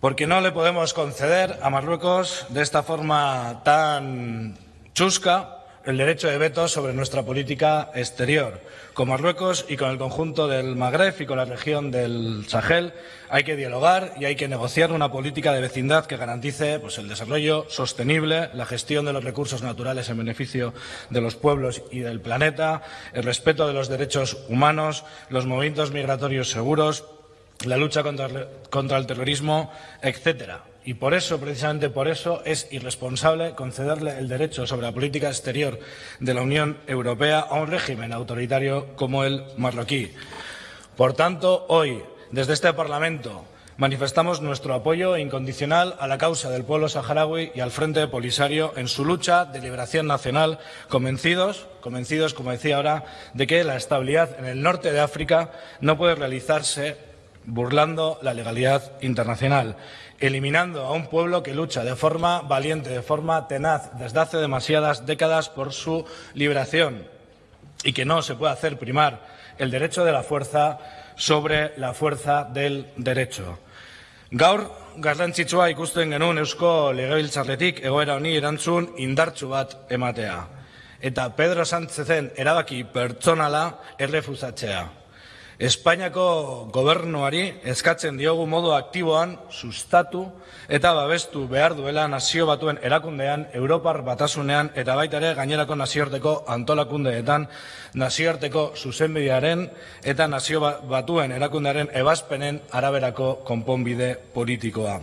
Porque no le podemos conceder a Marruecos de esta forma tan chusca el derecho de veto sobre nuestra política exterior. Con Marruecos y con el conjunto del Magreb y con la región del Sahel hay que dialogar y hay que negociar una política de vecindad que garantice pues, el desarrollo sostenible, la gestión de los recursos naturales en beneficio de los pueblos y del planeta, el respeto de los derechos humanos, los movimientos migratorios seguros, la lucha contra, el terrorismo, etcétera. Y por eso, precisamente por eso, es irresponsable concederle el derecho sobre la política exterior de la Unión Europea a un régimen autoritario como el marroquí. Por tanto, hoy, desde este Parlamento, manifestamos nuestro apoyo incondicional a la causa del pueblo saharaui y al Frente Polisario en su lucha de liberación nacional, convencidos, convencidos, como decía ahora, de que la estabilidad en el norte de África no puede realizarse burlando la legalidad internacional eliminando a un pueblo que lucha de forma valiente, de forma tenaz, desde hace demasiadas décadas por su liberación y que no se puede hacer primar el derecho de la fuerza sobre la fuerza del derecho. Gaur, garrantzitsua ikusten genuen eusko legebiltzarretik egoera honi erantzun indartsu bat ematea. Eta Pedro Sánchezen erabaki pertsonala errefusatzea. Espainiako gobernuari eskatzen diogu modu aktiboan sustatu eta babestu behar duela nazio batuen erakundean, Europar batasunean eta baita ere gainerako nazioarteko antolakundeetan nazioarteko zuzenbidearen eta nazio batuen erakundearen ebazpenen araberako konponbide politikoa.